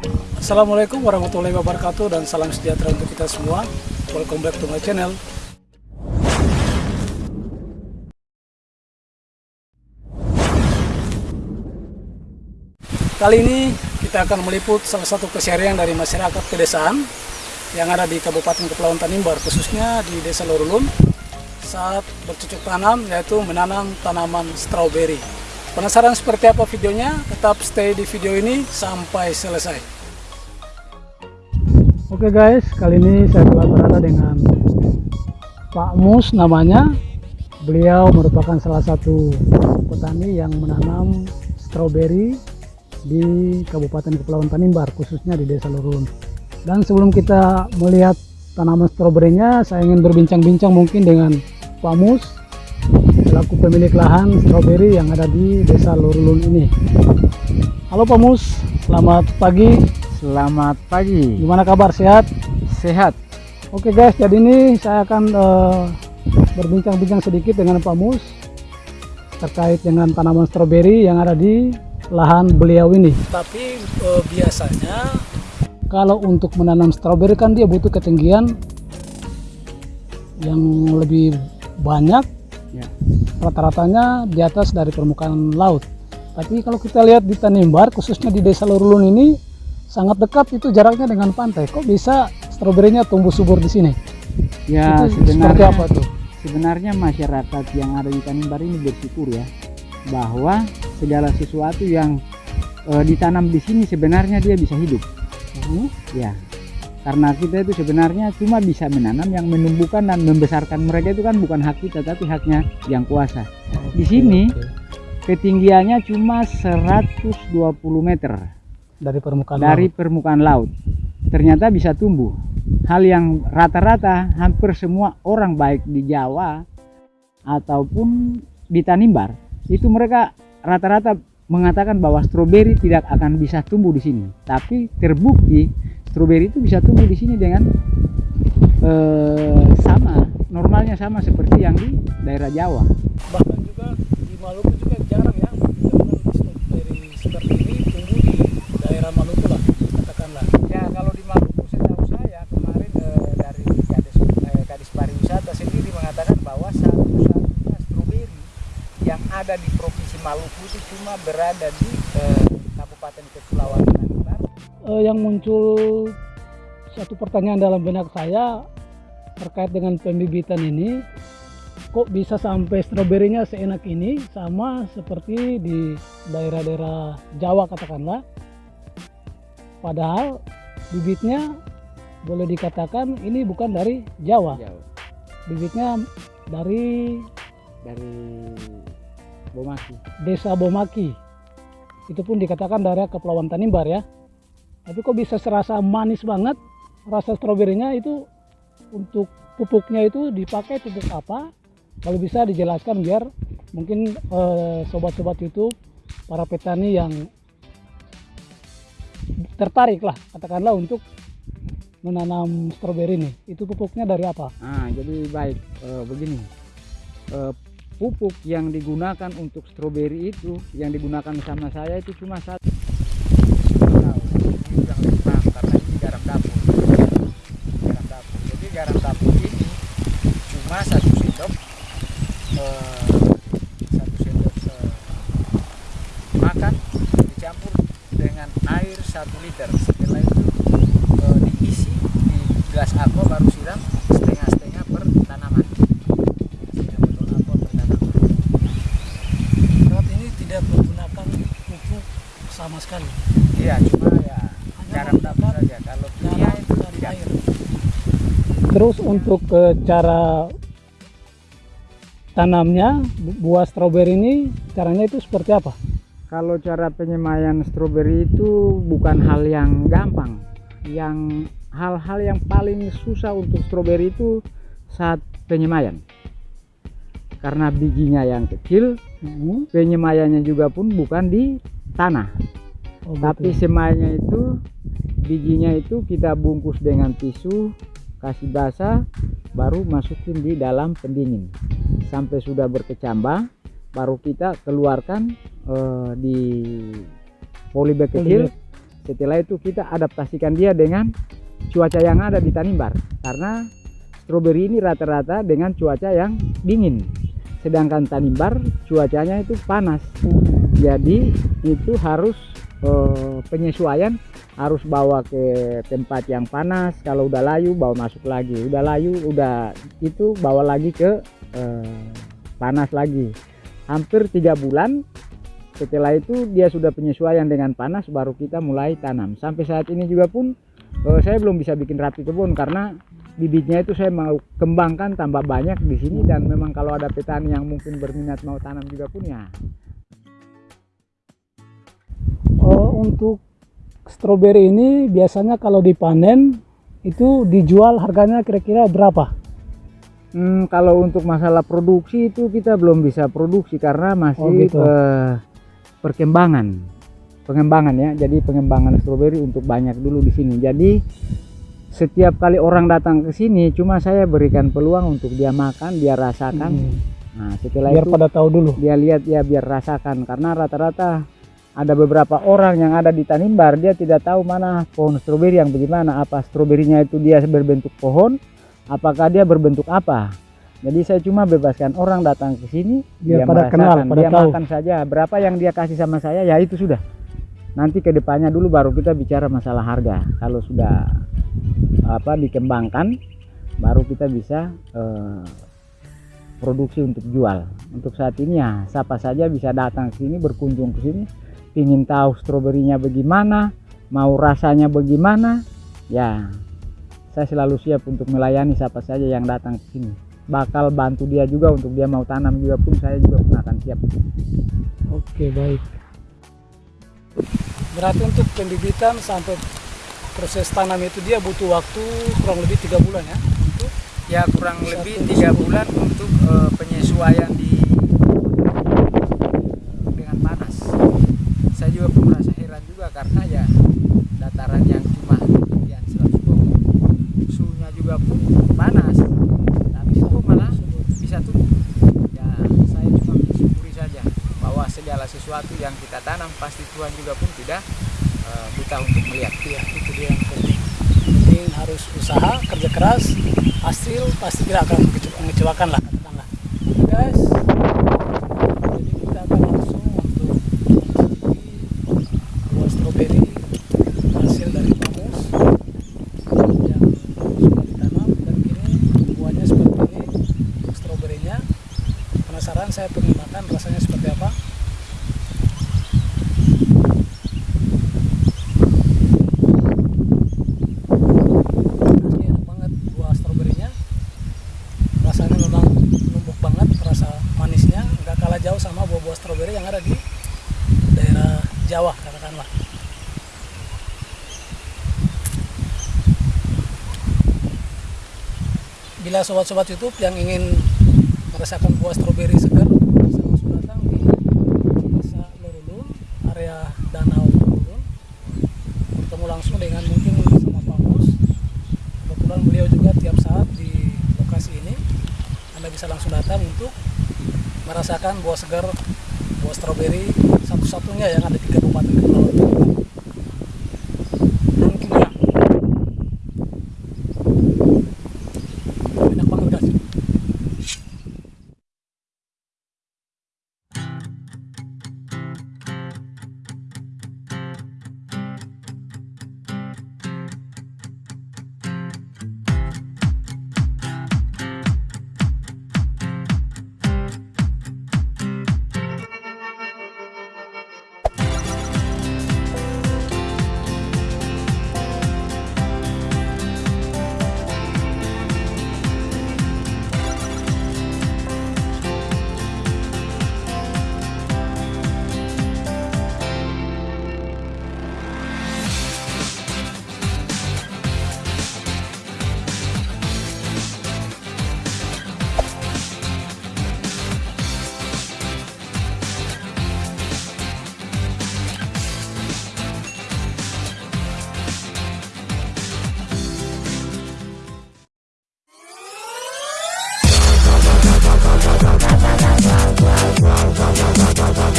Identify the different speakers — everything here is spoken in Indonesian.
Speaker 1: Assalamualaikum warahmatullahi wabarakatuh dan salam sejahtera untuk kita semua. Welcome back to my channel. Kali ini kita akan meliput salah satu keseharian dari masyarakat pedesaan yang ada di Kabupaten Kepulauan Tanimbar, khususnya di Desa Lorulun saat bercocok tanam yaitu menanam tanaman stroberi. Penasaran seperti apa videonya? Tetap stay di video ini sampai selesai. Oke guys, kali ini saya telah berada dengan Pak Mus namanya. Beliau merupakan salah satu petani yang menanam stroberi di Kabupaten Kepulauan Tanimbar, khususnya di Desa Lurun. Dan sebelum kita melihat tanaman stroberinya, saya ingin berbincang-bincang mungkin dengan Pak Mus, selaku pemilik lahan stroberi yang ada di Desa Lurulun ini. Halo Pak Mus, selamat pagi.
Speaker 2: Selamat pagi.
Speaker 1: Gimana kabar? Sehat?
Speaker 2: Sehat.
Speaker 1: Oke guys, jadi ini saya akan uh, berbincang-bincang sedikit dengan Pak Mus terkait dengan tanaman stroberi yang ada di lahan beliau ini. Tapi uh, biasanya kalau untuk menanam stroberi kan dia butuh ketinggian yang lebih banyak.
Speaker 2: Ya.
Speaker 1: Rata-ratanya di atas dari permukaan laut. Tapi kalau kita lihat di Tanimbar, khususnya di Desa Lorulun ini sangat dekat itu jaraknya dengan pantai. Kok bisa stroberinya tumbuh subur di sini?
Speaker 2: Ya
Speaker 1: Itu seperti
Speaker 2: sebenarnya
Speaker 1: apa tuh?
Speaker 2: sebenarnya masyarakat yang ada di Tanimbar ini bersyukur ya bahwa segala sesuatu yang eh, ditanam di sini sebenarnya dia bisa hidup.
Speaker 1: Hmm?
Speaker 2: Ya. Karena kita itu sebenarnya cuma bisa menanam yang menumbuhkan dan membesarkan mereka itu kan bukan hak kita tapi haknya yang kuasa. Di sini ketinggiannya cuma 120 meter
Speaker 1: dari permukaan
Speaker 2: dari
Speaker 1: laut.
Speaker 2: permukaan laut. Ternyata bisa tumbuh. Hal yang rata-rata hampir semua orang baik di Jawa ataupun di Tanimbar itu mereka rata-rata mengatakan bahwa stroberi tidak akan bisa tumbuh di sini. Tapi terbukti stroberi itu bisa tumbuh di sini dengan eh, sama normalnya sama seperti yang di daerah Jawa.
Speaker 1: bahkan juga di Maluku juga jarang ya stroberi seperti ini tumbuh di daerah Maluku lah katakanlah
Speaker 2: Ya kalau di Maluku setahu saya kemarin eh, dari Kadis, eh, Kadis Pariwisata sendiri mengatakan bahwa satu-satunya stroberi yang ada di provinsi Maluku itu cuma berada di eh, Kabupaten Kepulauan Tanimbar.
Speaker 1: Eh, yang muncul satu pertanyaan dalam benak saya terkait dengan pembibitan ini kok bisa sampai stroberinya seenak ini sama seperti di daerah-daerah Jawa katakanlah. Padahal bibitnya boleh dikatakan ini bukan dari Jawa.
Speaker 2: Jauh
Speaker 1: bibitnya dari
Speaker 2: dari Bomaki.
Speaker 1: desa Bomaki. Itu pun dikatakan daerah Kepulauan Tanimbar ya tapi kok bisa serasa manis banget rasa stroberinya itu untuk pupuknya itu dipakai pupuk apa kalau bisa dijelaskan biar mungkin eh, sobat-sobat YouTube para petani yang tertarik lah katakanlah untuk menanam stroberi ini itu pupuknya dari apa
Speaker 2: Ah, jadi baik eh, begini. Eh, pupuk yang digunakan untuk stroberi itu yang digunakan sama saya itu cuma satu. Ini yang lebih paham, karena ini garam dapur. Garam dapur. Jadi garam dapur ini cuma satu sendok eh, satu sendok eh, makan dicampur dengan air satu liter. Setelah itu eh, diisi di gelas aqua baru siram setengah-setengah per tanaman. Setengah botol aqua per tanaman.
Speaker 1: saat ini tidak menggunakan pupuk sama sekali
Speaker 2: Iya, cuma ya garam dapur saja. Kalau kimia itu tidak.
Speaker 1: air terus untuk eh, cara tanamnya bu- buah stroberi ini caranya itu seperti apa
Speaker 2: Kalau cara penyemaian stroberi itu bukan hal yang gampang. Yang hal-hal yang paling susah untuk stroberi itu saat penyemaian. Karena bijinya yang kecil,
Speaker 1: Hmm,
Speaker 2: penyemaiannya juga pun bukan di tanah.
Speaker 1: oh
Speaker 2: Tapi
Speaker 1: gitu.
Speaker 2: semainya itu bijinya itu kita bungkus dengan tisu, kasih basah, baru masukin di dalam pendingin. Sampai sudah berkecambah, baru kita keluarkan eh, di polybag kecil, setelah itu kita adaptasikan dia dengan cuaca yang ada di Tanimbar. Karena stroberi ini rata-rata dengan cuaca yang dingin. Sedangkan Tanimbar cuacanya itu panas. Jadi itu harus eh, penyesuaian harus bawa ke tempat yang panas. Kalau udah layu bawa masuk lagi. Udah layu udah itu bawa lagi ke eh, panas lagi. Hampir tiga bulan setelah itu dia sudah penyesuaian dengan panas baru kita mulai tanam. Sampai saat ini juga pun eh, saya belum bisa bikin rapi kebun karena bibitnya itu saya mau kembangkan tambah banyak di sini. Dan memang kalau ada petani yang mungkin berminat mau tanam juga pun ya.
Speaker 1: Oh, untuk stroberi ini biasanya kalau dipanen itu dijual harganya kira-kira berapa?
Speaker 2: Hmm, kalau untuk masalah produksi itu kita belum bisa produksi karena masih
Speaker 1: Oh, gitu.
Speaker 2: eh, perkembangan, pengembangan ya. Jadi pengembangan stroberi untuk banyak dulu di sini. Jadi setiap kali orang datang ke sini, cuma saya berikan peluang untuk dia makan, dia rasakan.
Speaker 1: Hmm,
Speaker 2: Nah, setelah
Speaker 1: Biar
Speaker 2: itu
Speaker 1: pada tahu dulu.
Speaker 2: dia lihat ya biar rasakan karena rata-rata ada beberapa orang yang ada di Tanimbar dia tidak tahu mana pohon stroberi yang bagaimana. Apa stroberinya itu dia berbentuk pohon? Apakah dia berbentuk apa? Jadi saya cuma bebaskan orang datang ke sini
Speaker 1: Biar
Speaker 2: dia
Speaker 1: pada kenal, pada
Speaker 2: dia
Speaker 1: tahu.
Speaker 2: makan saja. Berapa yang dia kasih sama saya ya itu sudah. Nanti ke depannya dulu baru kita bicara masalah harga. Kalau sudah apa dikembangkan baru kita bisa eh, produksi untuk jual. Untuk saat ini ya siapa saja bisa datang ke sini berkunjung ke sini ingin tahu stroberinya bagaimana mau rasanya bagaimana ya saya selalu siap untuk melayani siapa saja yang datang ke sini bakal bantu dia juga untuk dia mau tanam juga pun saya juga pun akan siap
Speaker 1: Oke, baik. Berarti untuk pembibitan sampai proses tanam itu dia butuh waktu kurang lebih tiga bulan ya? Itu
Speaker 2: ya kurang
Speaker 1: Satu
Speaker 2: lebih tiga bulan untuk eh, penyesuaian di dengan panas saya juga pun merasa heran juga karena ya dataran yang cuma ketinggian 120 suhunya juga pun panas tapi kok malah bisa tumbuh ya saya cuma bersyukuri saja bahwa segala sesuatu yang kita tanam pasti Tuhan juga pun tidak eh, buta untuk melihat
Speaker 1: ya itu dia yang penting. Penting harus usaha, kerja keras, hasil pasti tidak akan mengece- mengecewakan lah. Penasaran saya pengen makan rasanya seperti apa? asli enak banget buah stroberinya rasanya memang numpuk banget rasa manisnya nggak kalah jauh sama buah-buah stroberi yang ada di daerah Jawa katakanlah. Bila sobat-sobat YouTube yang ingin merasakan buah stroberi segar bisa langsung datang di desa Lorulun area Danau Lorulun. Bertemu langsung dengan mungkin sama Pak Mus kebetulan beliau juga tiap saat di lokasi ini. Anda bisa langsung datang untuk merasakan buah segar stroberi satu-satunya yang ada di Kabupaten Kepulauan